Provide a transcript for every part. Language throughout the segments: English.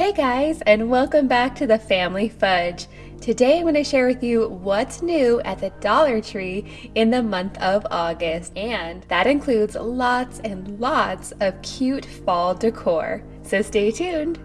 Hey guys, and welcome back to the Family Fudge. Today I'm going to share with you what's new at the Dollar Tree in the month of August, and that includes lots and lots of cute fall decor. So stay tuned.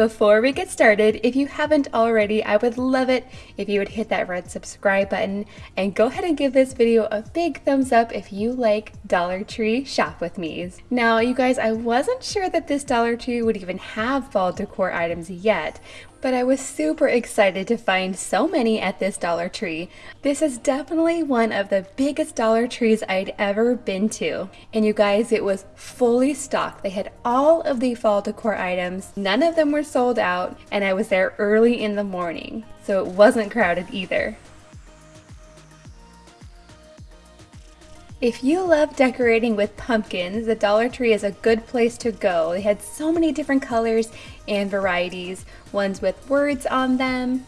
Before we get started, if you haven't already, I would love it if you would hit that red subscribe button and go ahead and give this video a big thumbs up if you like Dollar Tree Shop With Me's. Now, you guys, I wasn't sure that this Dollar Tree would even have fall decor items yet, but I was super excited to find so many at this Dollar Tree. This is definitely one of the biggest Dollar Trees I'd ever been to. And you guys, it was fully stocked. They had all of the fall decor items. None of them were sold out, and I was there early in the morning, so it wasn't crowded either. If you love decorating with pumpkins, the Dollar Tree is a good place to go. They had so many different colors and varieties, ones with words on them,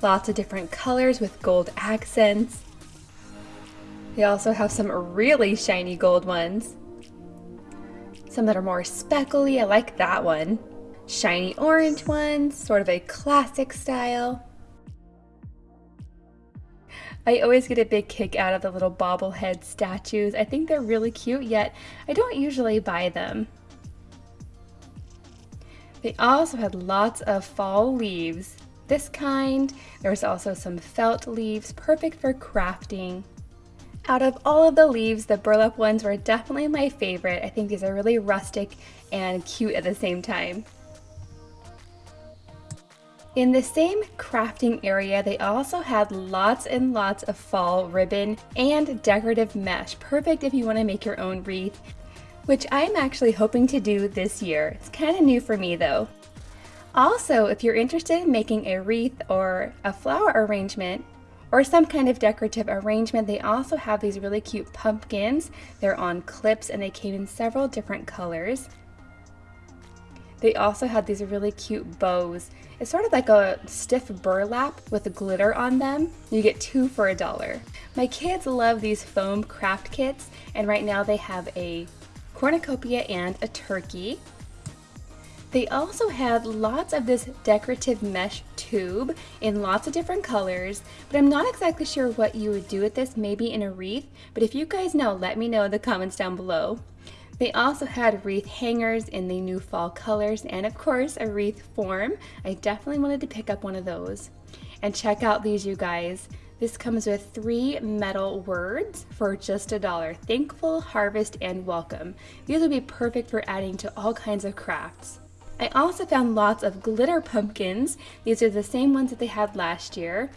lots of different colors with gold accents. They also have some really shiny gold ones. Some that are more speckly, I like that one. Shiny orange ones, sort of a classic style. I always get a big kick out of the little bobblehead statues. I think they're really cute, yet I don't usually buy them. They also had lots of fall leaves. This kind, there was also some felt leaves, perfect for crafting. Out of all of the leaves, the burlap ones were definitely my favorite. I think these are really rustic and cute at the same time. In the same crafting area, they also had lots and lots of fall ribbon and decorative mesh, perfect if you want to make your own wreath, which I'm actually hoping to do this year. It's kind of new for me though. Also, if you're interested in making a wreath or a flower arrangement, or some kind of decorative arrangement, they also have these really cute pumpkins. They're on clips and they came in several different colors. They also had these really cute bows. It's sort of like a stiff burlap with a glitter on them. You get two for a dollar. My kids love these foam craft kits and right now they have a cornucopia and a turkey. They also had lots of this decorative mesh tube in lots of different colors, but I'm not exactly sure what you would do with this, maybe in a wreath, but if you guys know, let me know in the comments down below. They also had wreath hangers in the new fall colors and of course a wreath form. I definitely wanted to pick up one of those. And check out these you guys. This comes with three metal words for just a dollar. Thankful, harvest, and welcome. These would be perfect for adding to all kinds of crafts. I also found lots of glitter pumpkins. These are the same ones that they had last year.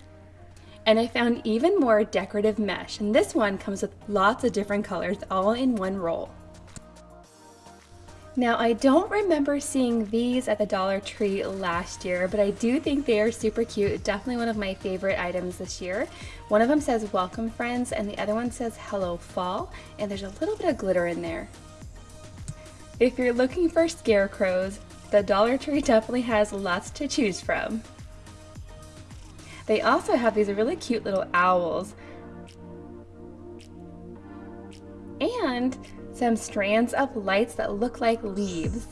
And I found even more decorative mesh. And this one comes with lots of different colors all in one roll. Now I don't remember seeing these at the Dollar Tree last year, but I do think they are super cute. Definitely one of my favorite items this year. One of them says welcome friends and the other one says hello fall and there's a little bit of glitter in there. If you're looking for scarecrows, the Dollar Tree definitely has lots to choose from. They also have these really cute little owls. And some strands of lights that look like leaves.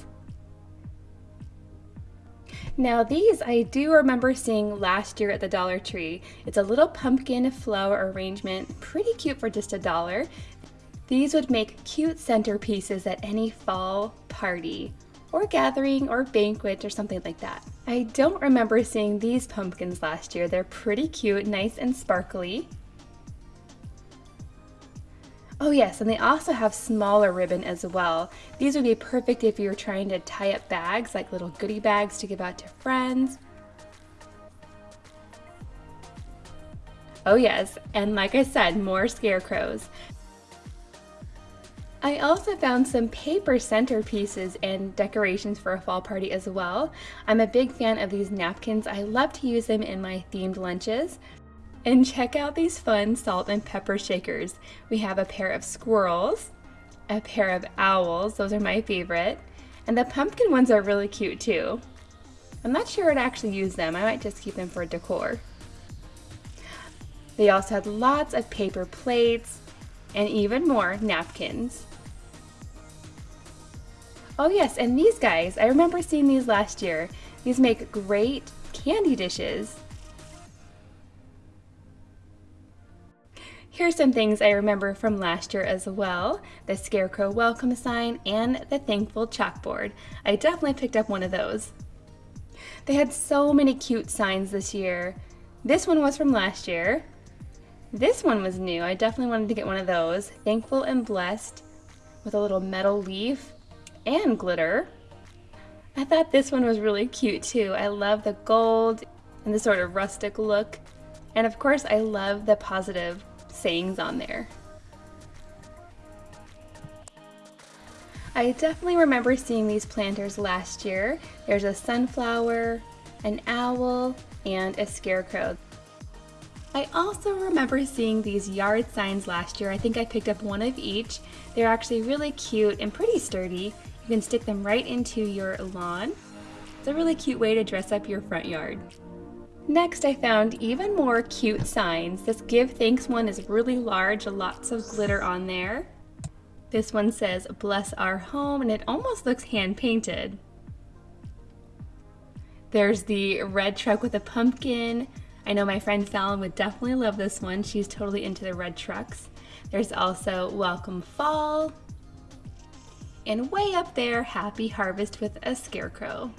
Now these I do remember seeing last year at the Dollar Tree. It's a little pumpkin flower arrangement, pretty cute for just a dollar. These would make cute centerpieces at any fall party or gathering or banquet or something like that. I don't remember seeing these pumpkins last year. They're pretty cute, nice and sparkly. Oh yes, and they also have smaller ribbon as well. These would be perfect if you're trying to tie up bags, like little goodie bags to give out to friends. Oh yes, and like I said, more scarecrows. I also found some paper centerpieces and decorations for a fall party as well. I'm a big fan of these napkins. I love to use them in my themed lunches. And check out these fun salt and pepper shakers. We have a pair of squirrels, a pair of owls, those are my favorite, and the pumpkin ones are really cute too. I'm not sure I'd actually use them, I might just keep them for decor. They also had lots of paper plates and even more napkins. Oh yes, and these guys, I remember seeing these last year. These make great candy dishes. Here's some things I remember from last year as well. The Scarecrow welcome sign and the Thankful chalkboard. I definitely picked up one of those. They had so many cute signs this year. This one was from last year. This one was new. I definitely wanted to get one of those. Thankful and blessed with a little metal leaf and glitter. I thought this one was really cute too. I love the gold and the sort of rustic look. And of course, I love the positive sayings on there. I definitely remember seeing these planters last year. There's a sunflower, an owl, and a scarecrow. I also remember seeing these yard signs last year. I think I picked up one of each. They're actually really cute and pretty sturdy. You can stick them right into your lawn. It's a really cute way to dress up your front yard. Next, I found even more cute signs. This Give Thanks one is really large, lots of glitter on there. This one says, bless our home, and it almost looks hand-painted. There's the red truck with a pumpkin. I know my friend Fallon would definitely love this one. She's totally into the red trucks. There's also Welcome Fall. And way up there, Happy Harvest with a scarecrow.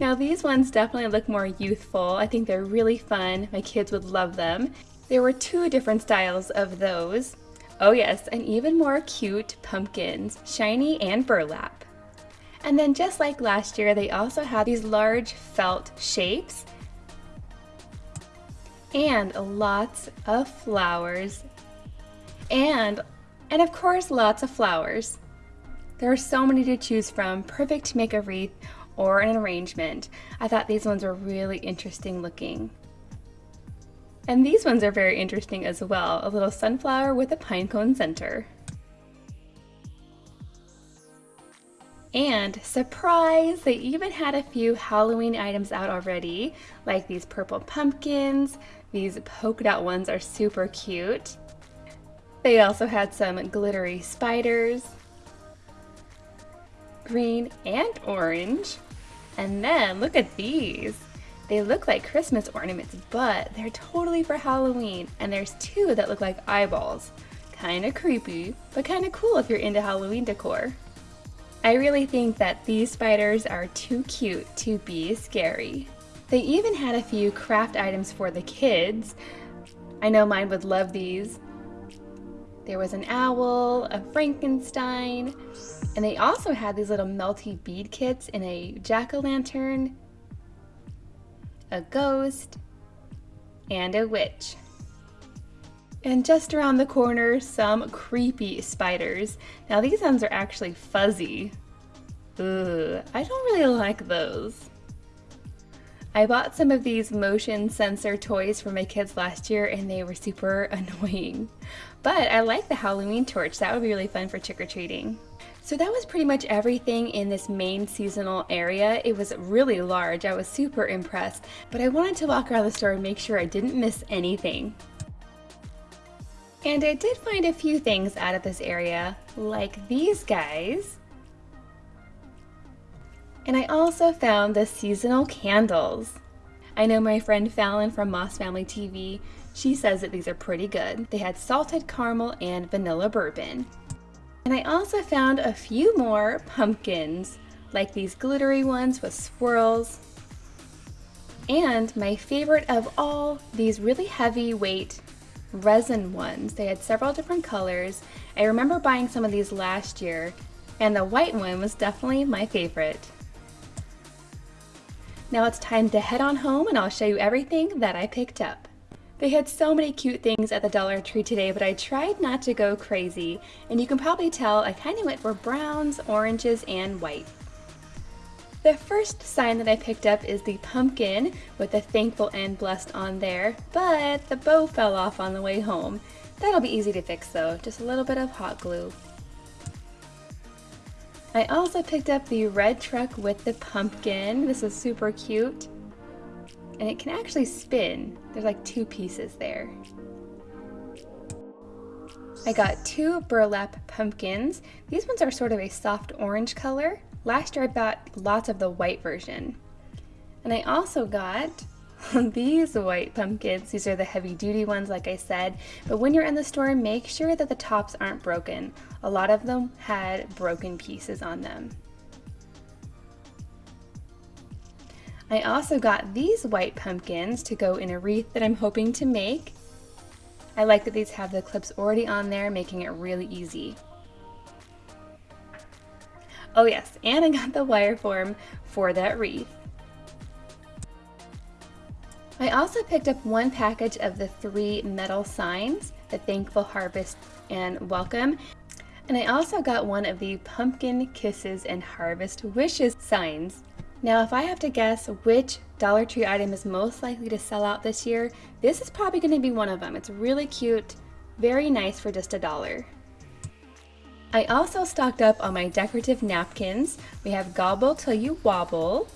Now these ones definitely look more youthful. I think they're really fun. My kids would love them. There were two different styles of those. Oh yes, and even more cute pumpkins, shiny and burlap. And then just like last year, they also had these large felt shapes and lots of flowers and and of course lots of flowers. There are so many to choose from, perfect to make a wreath or an arrangement. I thought these ones were really interesting looking. And these ones are very interesting as well, a little sunflower with a pinecone center. And surprise, they even had a few Halloween items out already, like these purple pumpkins. These polka dot ones are super cute. They also had some glittery spiders, green and orange. And then look at these. They look like Christmas ornaments, but they're totally for Halloween. And there's two that look like eyeballs. Kinda creepy, but kinda cool if you're into Halloween decor. I really think that these spiders are too cute to be scary. They even had a few craft items for the kids. I know mine would love these. There was an owl, a Frankenstein, and they also had these little melty bead kits in a jack-o'-lantern, a ghost, and a witch. And just around the corner, some creepy spiders. Now these ones are actually fuzzy. Ugh, I don't really like those. I bought some of these motion sensor toys for my kids last year and they were super annoying. But I like the Halloween torch, that would be really fun for trick-or-treating. So that was pretty much everything in this main seasonal area. It was really large, I was super impressed, but I wanted to walk around the store and make sure I didn't miss anything. And I did find a few things out of this area, like these guys. And I also found the seasonal candles. I know my friend Fallon from Moss Family TV, she says that these are pretty good. They had salted caramel and vanilla bourbon. And I also found a few more pumpkins, like these glittery ones with swirls. And my favorite of all, these really heavyweight resin ones. They had several different colors. I remember buying some of these last year, and the white one was definitely my favorite. Now it's time to head on home and I'll show you everything that I picked up. They had so many cute things at the Dollar Tree today, but I tried not to go crazy, and you can probably tell I kind of went for browns, oranges, and white. The first sign that I picked up is the pumpkin with the thankful and blessed on there, but the bow fell off on the way home. That'll be easy to fix though, just a little bit of hot glue. I also picked up the red truck with the pumpkin. This is super cute and it can actually spin. There's like two pieces there. I got two burlap pumpkins. These ones are sort of a soft orange color. Last year I bought lots of the white version. And I also got these white pumpkins. These are the heavy duty ones like I said, but when you're in the store make sure that the tops aren't broken. A lot of them had broken pieces on them. I also got these white pumpkins to go in a wreath that I'm hoping to make. I like that these have the clips already on there, making it really easy. Oh yes, and I got the wire form for that wreath. I also picked up one package of the three metal signs, the Thankful Harvest and Welcome. And I also got one of the Pumpkin Kisses and Harvest Wishes signs. Now if I have to guess which Dollar Tree item is most likely to sell out this year, this is probably going to be one of them. It's really cute, very nice for just a dollar. I also stocked up on my decorative napkins. We have Gobble Till You Wobble,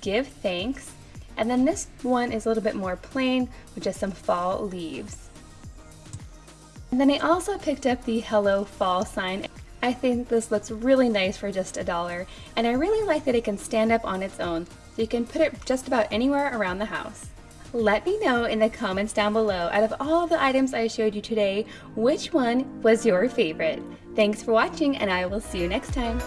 Give Thanks, and then this one is a little bit more plain with just some fall leaves. And then I also picked up the Hello Fall sign. I think this looks really nice for just a dollar, and I really like that it can stand up on its own, so you can put it just about anywhere around the house. Let me know in the comments down below, out of all the items I showed you today, which one was your favorite? Thanks for watching, and I will see you next time.